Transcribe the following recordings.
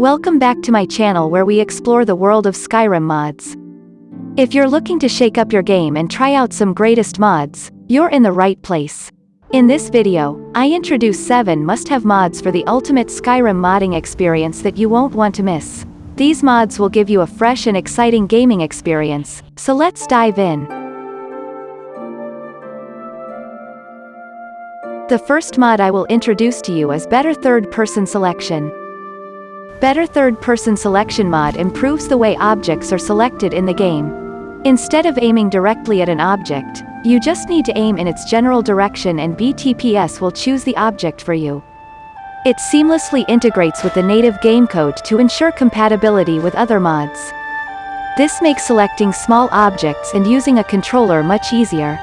Welcome back to my channel where we explore the world of Skyrim mods. If you're looking to shake up your game and try out some greatest mods, you're in the right place. In this video, I introduce 7 must-have mods for the ultimate Skyrim modding experience that you won't want to miss. These mods will give you a fresh and exciting gaming experience, so let's dive in. The first mod I will introduce to you is Better Third Person Selection. Better third-person selection mod improves the way objects are selected in the game. Instead of aiming directly at an object, you just need to aim in its general direction and BTPS will choose the object for you. It seamlessly integrates with the native game code to ensure compatibility with other mods. This makes selecting small objects and using a controller much easier.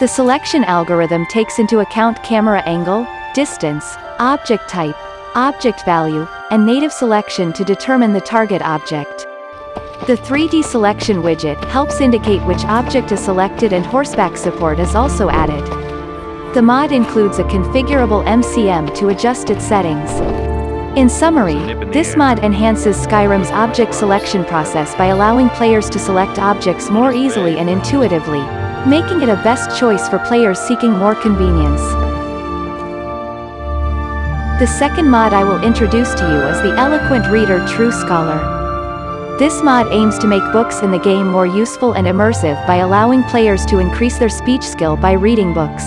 The selection algorithm takes into account camera angle, distance, object type, object value, and native selection to determine the target object. The 3D selection widget helps indicate which object is selected and horseback support is also added. The mod includes a configurable MCM to adjust its settings. In summary, this mod enhances Skyrim's object selection process by allowing players to select objects more easily and intuitively, making it a best choice for players seeking more convenience. The second mod I will introduce to you is the Eloquent Reader True Scholar. This mod aims to make books in the game more useful and immersive by allowing players to increase their speech skill by reading books.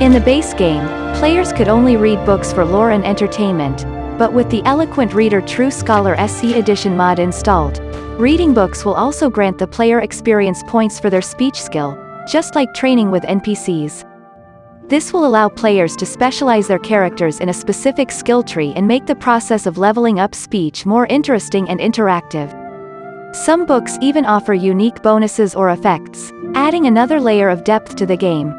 In the base game, players could only read books for lore and entertainment, but with the Eloquent Reader True Scholar SE Edition mod installed, reading books will also grant the player experience points for their speech skill, just like training with NPCs. This will allow players to specialize their characters in a specific skill tree and make the process of leveling up speech more interesting and interactive. Some books even offer unique bonuses or effects, adding another layer of depth to the game.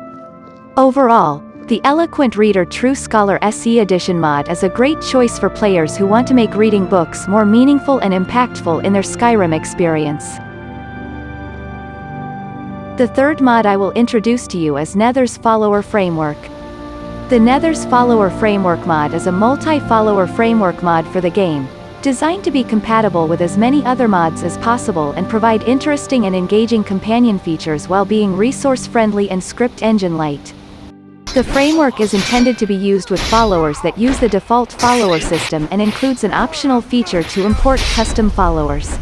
Overall, the Eloquent Reader True Scholar SE Edition mod is a great choice for players who want to make reading books more meaningful and impactful in their Skyrim experience. The third mod I will introduce to you is Nether's Follower Framework. The Nether's Follower Framework mod is a multi-follower framework mod for the game, designed to be compatible with as many other mods as possible and provide interesting and engaging companion features while being resource-friendly and script engine-light. The framework is intended to be used with followers that use the default follower system and includes an optional feature to import custom followers.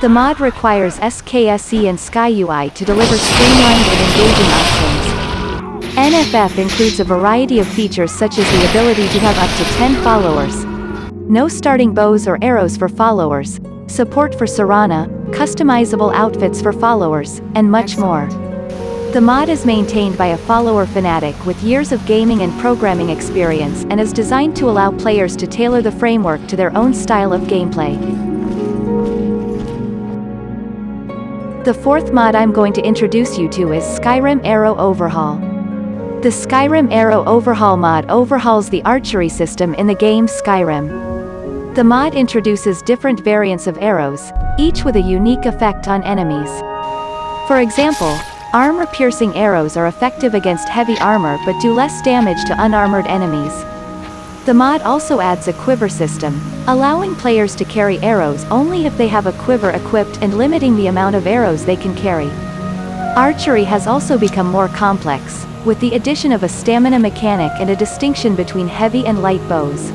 The mod requires SKSE and SkyUI to deliver streamlined and engaging options. NFF includes a variety of features such as the ability to have up to 10 followers, no starting bows or arrows for followers, support for Serana, customizable outfits for followers, and much more. The mod is maintained by a follower fanatic with years of gaming and programming experience and is designed to allow players to tailor the framework to their own style of gameplay. The fourth mod I'm going to introduce you to is Skyrim Arrow Overhaul. The Skyrim Arrow Overhaul mod overhauls the archery system in the game Skyrim. The mod introduces different variants of arrows, each with a unique effect on enemies. For example, armor-piercing arrows are effective against heavy armor but do less damage to unarmored enemies. The mod also adds a quiver system, allowing players to carry arrows only if they have a quiver equipped and limiting the amount of arrows they can carry. Archery has also become more complex, with the addition of a stamina mechanic and a distinction between heavy and light bows.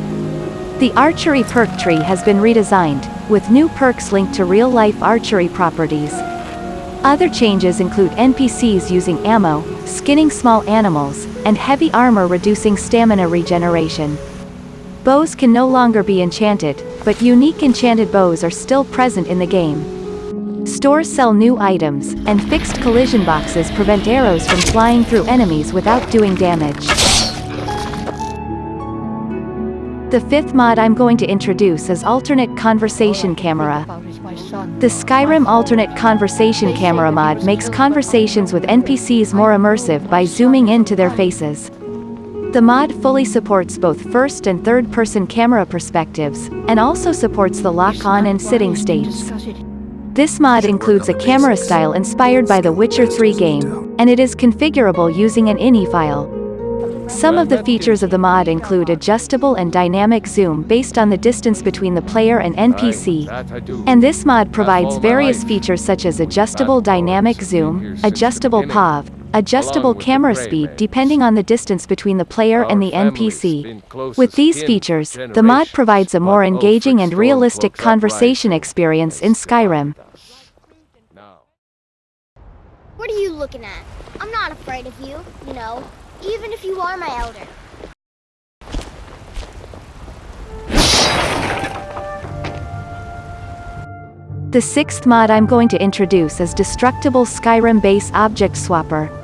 The archery perk tree has been redesigned, with new perks linked to real-life archery properties. Other changes include NPCs using ammo, skinning small animals, and heavy armor reducing stamina regeneration. Bows can no longer be enchanted, but unique enchanted bows are still present in the game. Stores sell new items, and fixed collision boxes prevent arrows from flying through enemies without doing damage. The fifth mod I'm going to introduce is Alternate Conversation Camera. The Skyrim Alternate Conversation Camera mod makes conversations with NPCs more immersive by zooming into their faces. The mod fully supports both first and third person camera perspectives, and also supports the lock-on and sitting states. This mod includes a camera style inspired by the Witcher 3 game, and it is configurable using an INI file. Some of the features of the mod include adjustable and dynamic zoom based on the distance between the player and NPC. And this mod provides various features such as adjustable dynamic zoom, adjustable POV, adjustable camera speed depending on the distance between the player and the NPC. With these features, the mod provides a more engaging and realistic conversation experience in Skyrim. What are you looking at? I'm not afraid of you, you know, even if you are my elder. The sixth mod I'm going to introduce is Destructible Skyrim Base Object Swapper.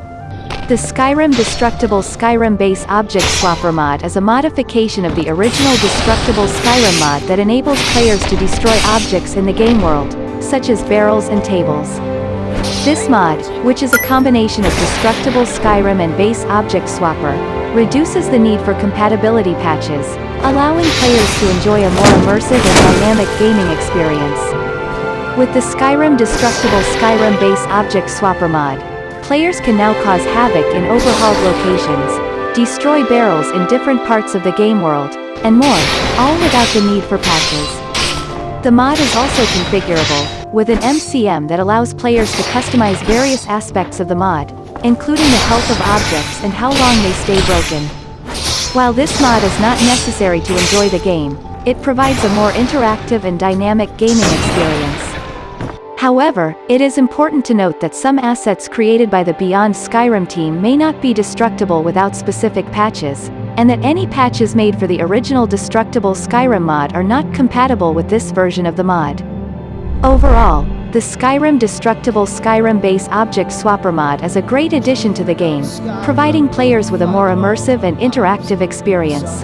The Skyrim Destructible Skyrim Base Object Swapper mod is a modification of the original Destructible Skyrim mod that enables players to destroy objects in the game world, such as barrels and tables. This mod, which is a combination of Destructible Skyrim and Base Object Swapper, reduces the need for compatibility patches, allowing players to enjoy a more immersive and dynamic gaming experience. With the Skyrim Destructible Skyrim Base Object Swapper mod, players can now cause havoc in overhauled locations, destroy barrels in different parts of the game world, and more, all without the need for patches. The mod is also configurable, with an MCM that allows players to customize various aspects of the mod, including the health of objects and how long they stay broken. While this mod is not necessary to enjoy the game, it provides a more interactive and dynamic gaming experience. However, it is important to note that some assets created by the Beyond Skyrim team may not be destructible without specific patches, and that any patches made for the original Destructible Skyrim mod are not compatible with this version of the mod. Overall, the Skyrim Destructible Skyrim Base Object Swapper mod is a great addition to the game, providing players with a more immersive and interactive experience.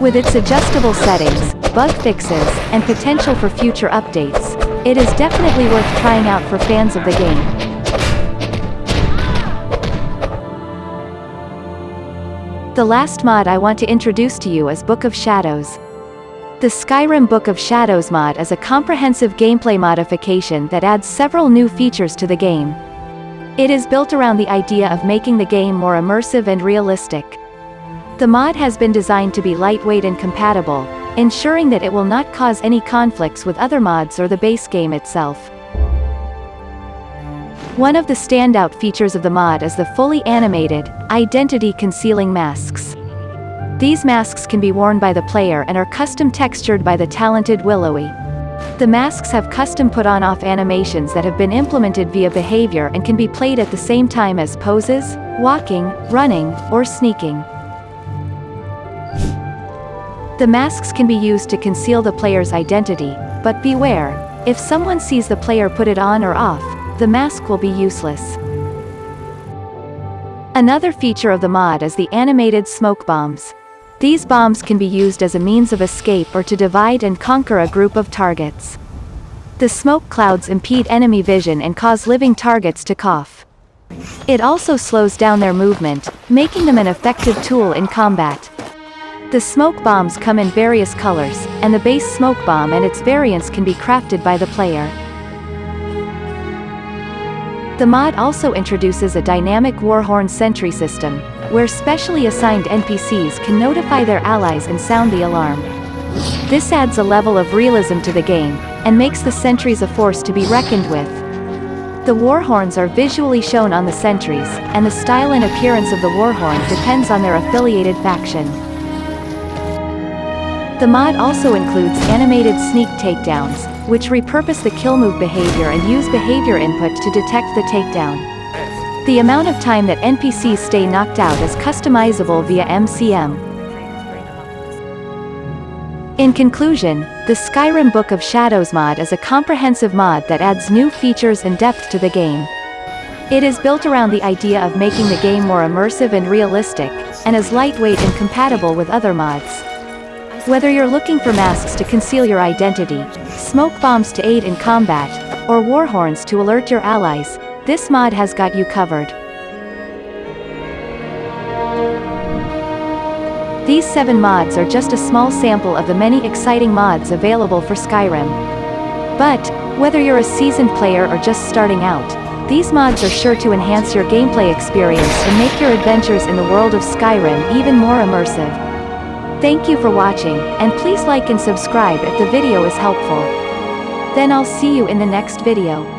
With its adjustable settings, bug fixes, and potential for future updates, it is definitely worth trying out for fans of the game. The last mod I want to introduce to you is Book of Shadows. The Skyrim Book of Shadows mod is a comprehensive gameplay modification that adds several new features to the game. It is built around the idea of making the game more immersive and realistic. The mod has been designed to be lightweight and compatible, ensuring that it will not cause any conflicts with other mods or the base game itself. One of the standout features of the mod is the fully animated, identity-concealing masks. These masks can be worn by the player and are custom textured by the talented Willowy. The masks have custom put-on off animations that have been implemented via behavior and can be played at the same time as poses, walking, running, or sneaking. The masks can be used to conceal the player's identity, but beware, if someone sees the player put it on or off, the mask will be useless. Another feature of the mod is the animated smoke bombs. These bombs can be used as a means of escape or to divide and conquer a group of targets. The smoke clouds impede enemy vision and cause living targets to cough. It also slows down their movement, making them an effective tool in combat. The smoke bombs come in various colors, and the base smoke bomb and its variants can be crafted by the player. The mod also introduces a dynamic Warhorn sentry system, where specially assigned NPCs can notify their allies and sound the alarm. This adds a level of realism to the game, and makes the sentries a force to be reckoned with. The Warhorns are visually shown on the sentries, and the style and appearance of the Warhorn depends on their affiliated faction. The mod also includes animated sneak takedowns, which repurpose the kill move behavior and use behavior input to detect the takedown. The amount of time that NPCs stay knocked out is customizable via MCM. In conclusion, the Skyrim Book of Shadows mod is a comprehensive mod that adds new features and depth to the game. It is built around the idea of making the game more immersive and realistic, and is lightweight and compatible with other mods. Whether you're looking for masks to conceal your identity, smoke bombs to aid in combat, or warhorns to alert your allies, this mod has got you covered. These 7 mods are just a small sample of the many exciting mods available for Skyrim. But, whether you're a seasoned player or just starting out, These mods are sure to enhance your gameplay experience and make your adventures in the world of Skyrim even more immersive. Thank you for watching, and please like and subscribe if the video is helpful. Then I'll see you in the next video.